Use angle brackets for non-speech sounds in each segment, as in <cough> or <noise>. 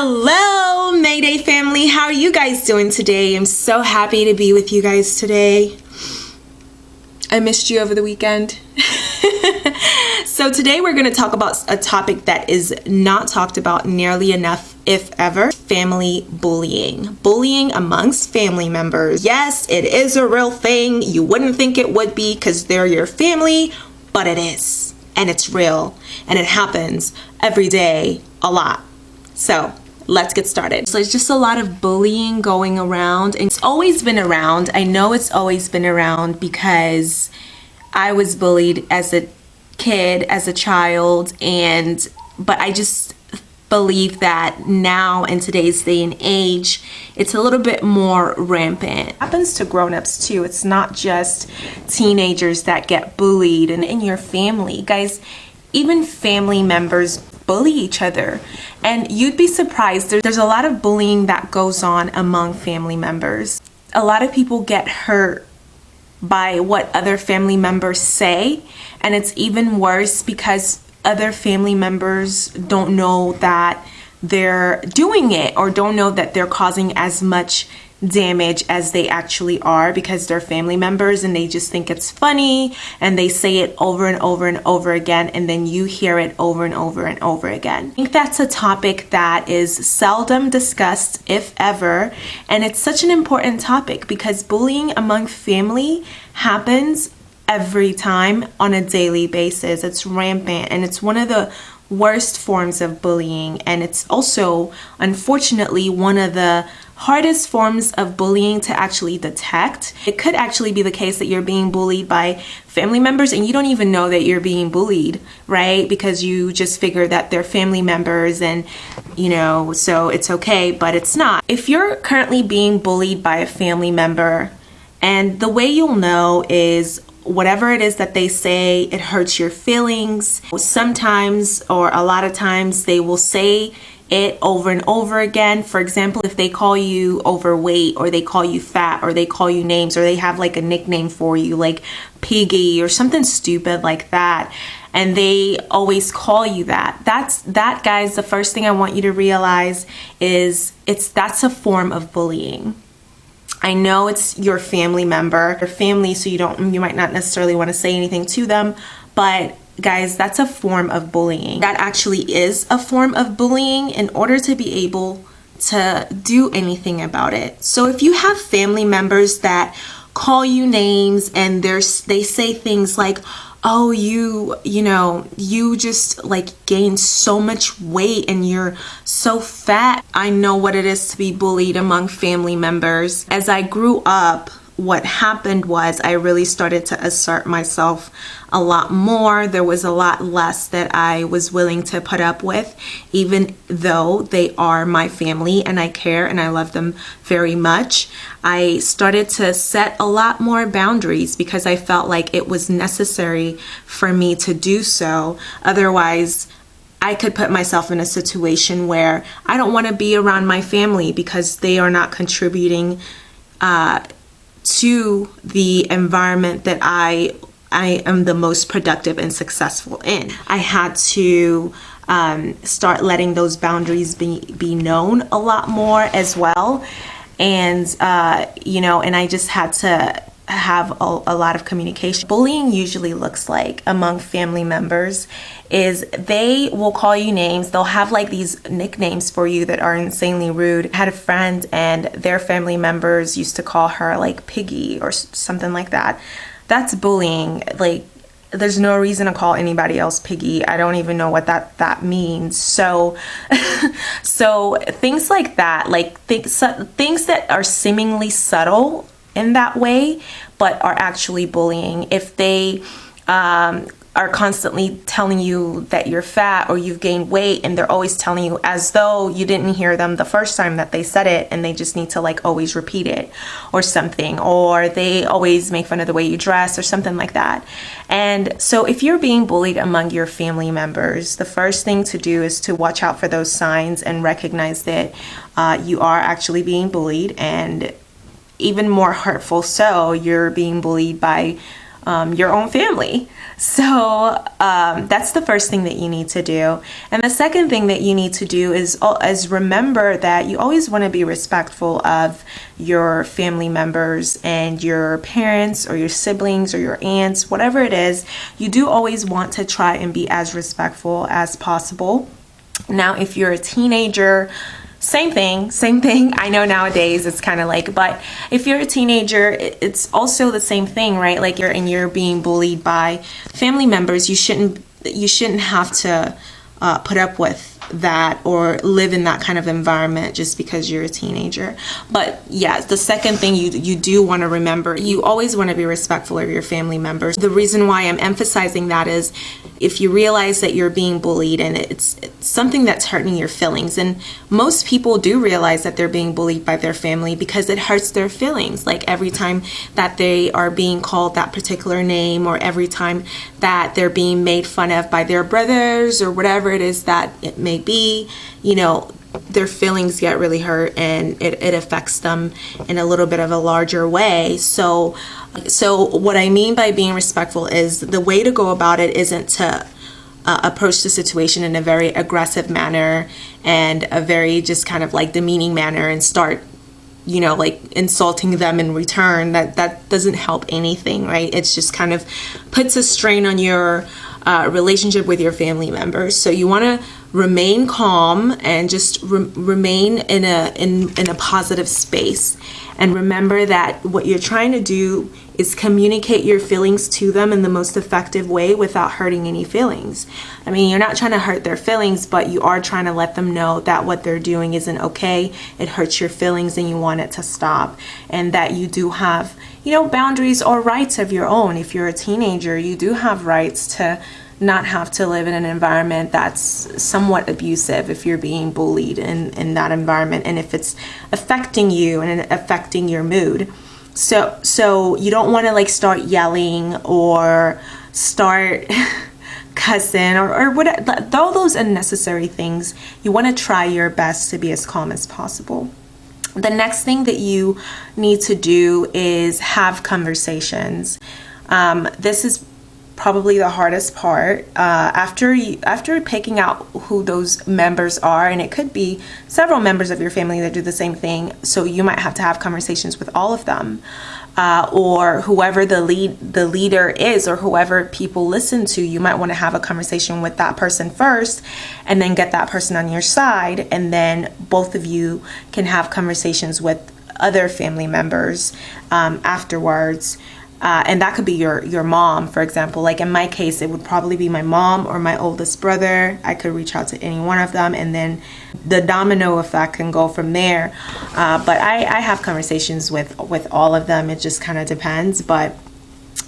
Hello, Mayday family. How are you guys doing today? I'm so happy to be with you guys today. I missed you over the weekend. <laughs> so today we're going to talk about a topic that is not talked about nearly enough, if ever, family bullying. Bullying amongst family members. Yes, it is a real thing. You wouldn't think it would be because they're your family, but it is. And it's real. And it happens every day, a lot. So let's get started. So it's just a lot of bullying going around and it's always been around. I know it's always been around because I was bullied as a kid, as a child, and but I just believe that now in today's day and age it's a little bit more rampant it happens to grown-ups too it's not just teenagers that get bullied and in your family guys even family members bully each other. And you'd be surprised, there's a lot of bullying that goes on among family members. A lot of people get hurt by what other family members say, and it's even worse because other family members don't know that they're doing it or don't know that they're causing as much damage as they actually are because they're family members and they just think it's funny and they say it over and over and over again and then you hear it over and over and over again. I think that's a topic that is seldom discussed if ever and it's such an important topic because bullying among family happens every time on a daily basis. It's rampant and it's one of the worst forms of bullying and it's also unfortunately one of the hardest forms of bullying to actually detect. It could actually be the case that you're being bullied by family members and you don't even know that you're being bullied, right? Because you just figure that they're family members and, you know, so it's okay, but it's not. If you're currently being bullied by a family member, and the way you'll know is whatever it is that they say, it hurts your feelings. Sometimes, or a lot of times, they will say it over and over again. For example, if they call you overweight or they call you fat or they call you names or they have like a nickname for you like piggy or something stupid like that and they always call you that. That's that guys, the first thing I want you to realize is it's that's a form of bullying. I know it's your family member, your family, so you don't you might not necessarily want to say anything to them, but guys, that's a form of bullying. That actually is a form of bullying in order to be able to do anything about it. So if you have family members that call you names and there's they say things like oh you you know you just like gained so much weight and you're so fat i know what it is to be bullied among family members as i grew up what happened was I really started to assert myself a lot more. There was a lot less that I was willing to put up with, even though they are my family and I care and I love them very much. I started to set a lot more boundaries because I felt like it was necessary for me to do so. Otherwise, I could put myself in a situation where I don't want to be around my family because they are not contributing uh, to the environment that I I am the most productive and successful in. I had to um, start letting those boundaries be, be known a lot more as well. And, uh, you know, and I just had to have a, a, lot of communication. Bullying usually looks like among family members is they will call you names. They'll have like these nicknames for you that are insanely rude. I had a friend and their family members used to call her like Piggy or something like that. That's bullying. Like there's no reason to call anybody else piggy i don't even know what that that means so <laughs> so things like that like things things that are seemingly subtle in that way, but are actually bullying. If they um, are constantly telling you that you're fat or you've gained weight and they're always telling you as though you didn't hear them the first time that they said it and they just need to like always repeat it or something or they always make fun of the way you dress or something like that. And so if you're being bullied among your family members, the first thing to do is to watch out for those signs and recognize that uh, you are actually being bullied and even more hurtful so you're being bullied by um, your own family. So um, that's the first thing that you need to do. And the second thing that you need to do is, is remember that you always want to be respectful of your family members and your parents or your siblings or your aunts, whatever it is. You do always want to try and be as respectful as possible. Now, if you're a teenager, same thing, same thing. I know nowadays it's kind of like, but if you're a teenager, it's also the same thing, right? Like you're and you're being bullied by family members. You shouldn't you shouldn't have to uh, put up with that or live in that kind of environment just because you're a teenager. But yes the second thing you you do want to remember, you always want to be respectful of your family members. The reason why I'm emphasizing that is if you realize that you're being bullied and it's, it's something that's hurting your feelings and most people do realize that they're being bullied by their family because it hurts their feelings like every time that they are being called that particular name or every time that they're being made fun of by their brothers or whatever it is that it may be you know their feelings get really hurt and it, it affects them in a little bit of a larger way. So so what i mean by being respectful is the way to go about it isn't to uh, approach the situation in a very aggressive manner and a very just kind of like demeaning manner and start you know like insulting them in return. That that doesn't help anything right? It's just kind of puts a strain on your uh, relationship with your family members so you want to remain calm and just re remain in a in, in a positive space and remember that what you're trying to do is communicate your feelings to them in the most effective way without hurting any feelings. I mean, you're not trying to hurt their feelings, but you are trying to let them know that what they're doing isn't okay. It hurts your feelings and you want it to stop. And that you do have, you know, boundaries or rights of your own. If you're a teenager, you do have rights to not have to live in an environment that's somewhat abusive if you're being bullied in, in that environment and if it's affecting you and affecting your mood. So so you don't want to like start yelling or start <laughs> cussing or, or what all those unnecessary things. You want to try your best to be as calm as possible. The next thing that you need to do is have conversations. Um, this is probably the hardest part uh, after you, after picking out who those members are and it could be several members of your family that do the same thing so you might have to have conversations with all of them uh, or whoever the lead the leader is or whoever people listen to you might want to have a conversation with that person first and then get that person on your side and then both of you can have conversations with other family members um, afterwards uh, and that could be your your mom for example. Like in my case it would probably be my mom or my oldest brother. I could reach out to any one of them and then the domino effect can go from there. Uh, but I, I have conversations with with all of them. It just kind of depends. But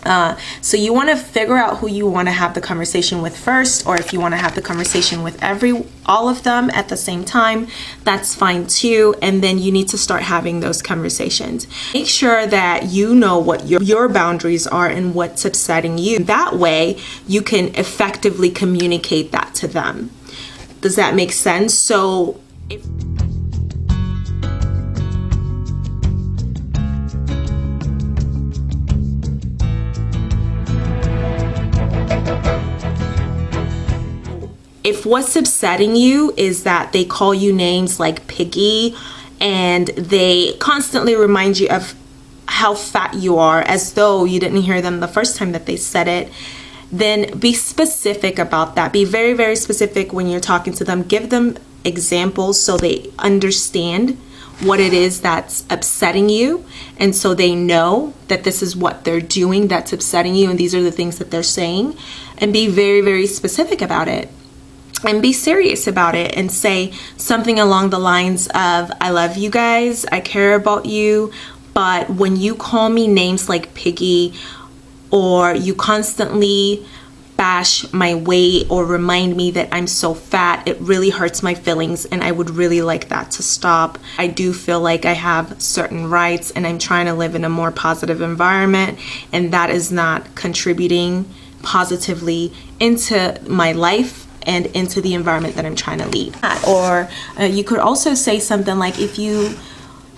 uh, so you want to figure out who you want to have the conversation with first or if you want to have the conversation with every all of them at the same time that's fine too and then you need to start having those conversations. Make sure that you know what your, your boundaries are and what's upsetting you. That way you can effectively communicate that to them. Does that make sense? So if if what's upsetting you is that they call you names like piggy and they constantly remind you of how fat you are as though you didn't hear them the first time that they said it then be specific about that. Be very very specific when you're talking to them. Give them examples so they understand what it is that's upsetting you and so they know that this is what they're doing that's upsetting you and these are the things that they're saying. And be very very specific about it and be serious about it and say something along the lines of I love you guys, I care about you, but when you call me names like piggy or you constantly bash my weight or remind me that I'm so fat, it really hurts my feelings and I would really like that to stop. I do feel like I have certain rights and I'm trying to live in a more positive environment and that is not contributing positively into my life and into the environment that I'm trying to lead. Or uh, you could also say something like if you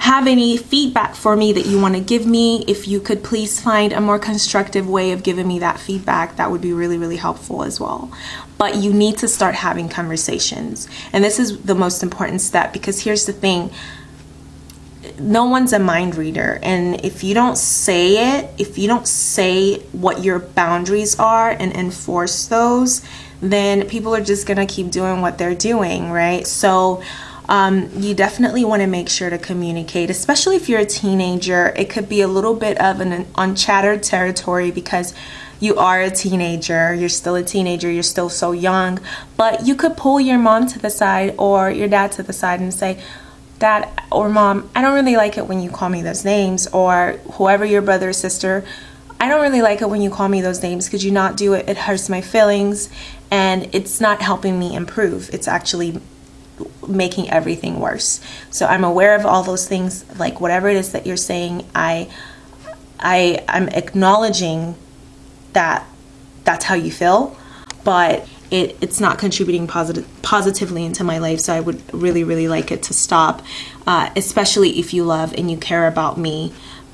have any feedback for me that you want to give me, if you could please find a more constructive way of giving me that feedback, that would be really, really helpful as well. But you need to start having conversations. And this is the most important step because here's the thing no one's a mind reader. And if you don't say it if you don't say what your boundaries are and enforce those then people are just gonna keep doing what they're doing right? So um, you definitely want to make sure to communicate especially if you're a teenager. It could be a little bit of an unchattered territory because you are a teenager you're still a teenager you're still so young but you could pull your mom to the side or your dad to the side and say dad or mom, I don't really like it when you call me those names, or whoever your brother or sister, I don't really like it when you call me those names. Could you not do it? It hurts my feelings and it's not helping me improve. It's actually making everything worse. So I'm aware of all those things, like whatever it is that you're saying, I I I'm acknowledging that that's how you feel, but it, it's not contributing positive, positively into my life. So I would really, really like it to stop, uh, especially if you love and you care about me.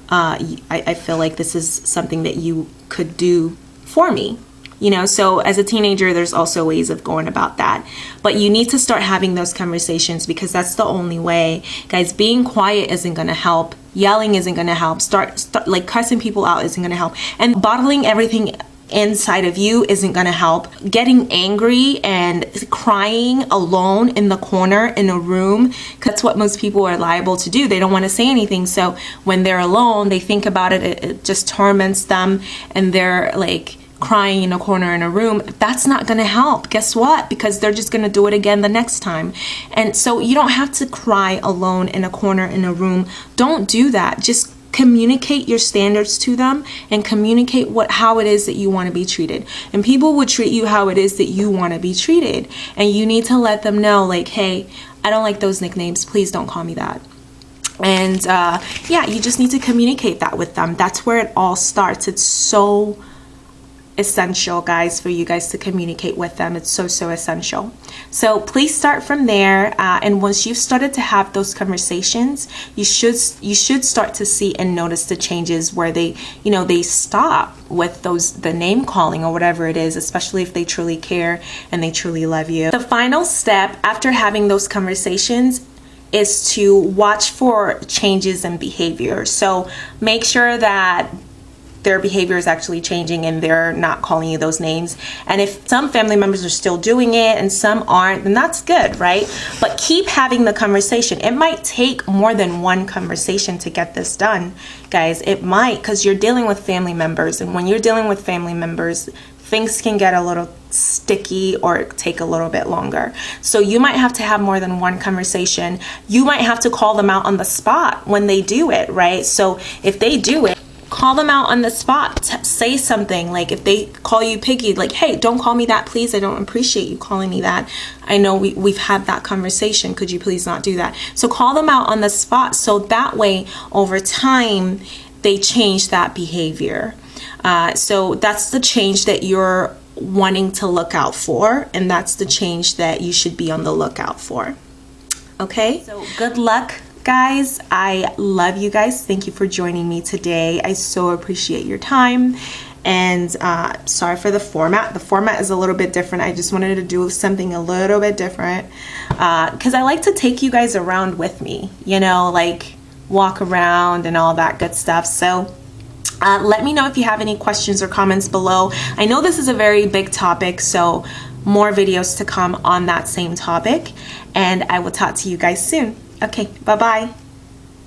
Uh, I, I feel like this is something that you could do for me you know? So as a teenager there's also ways of going about that. But you need to start having those conversations because that's the only way. Guys being quiet isn't going to help. Yelling isn't going to help. Start, start like cussing people out isn't going to help. And bottling everything inside of you isn't gonna help. Getting angry and crying alone in the corner in a room, that's what most people are liable to do. They don't wanna say anything. So when they're alone, they think about it, it, it just torments them and they're like, crying in a corner in a room, that's not going to help. Guess what? Because they're just going to do it again the next time. And so you don't have to cry alone in a corner in a room. Don't do that. Just communicate your standards to them and communicate what how it is that you want to be treated. And people will treat you how it is that you want to be treated. And you need to let them know like hey i don't like those nicknames. Please don't call me that. And uh, yeah you just need to communicate that with them. That's where it all starts. It's so essential guys for you guys to communicate with them. It's so so essential. So please start from there uh, and once you've started to have those conversations you should you should start to see and notice the changes where they you know they stop with those the name calling or whatever it is especially if they truly care and they truly love you. The final step after having those conversations is to watch for changes in behavior. So make sure that their behavior is actually changing and they're not calling you those names. And if some family members are still doing it and some aren't, then that's good, right? But keep having the conversation. It might take more than one conversation to get this done, guys. It might because you're dealing with family members. And when you're dealing with family members, things can get a little sticky or take a little bit longer. So you might have to have more than one conversation. You might have to call them out on the spot when they do it, right? So if they do it, call them out on the spot say something like if they call you piggy like hey don't call me that please i don't appreciate you calling me that. I know we, we've had that conversation could you please not do that? So call them out on the spot so that way over time they change that behavior. Uh, so that's the change that you're wanting to look out for and that's the change that you should be on the lookout for. Okay? So good luck guys. I love you guys. Thank you for joining me today. I so appreciate your time. And uh, sorry for the format. The format is a little bit different. I just wanted to do something a little bit different because uh, I like to take you guys around with me you know like walk around and all that good stuff. So uh, let me know if you have any questions or comments below. I know this is a very big topic so more videos to come on that same topic. And I will talk to you guys soon Okay, bye-bye.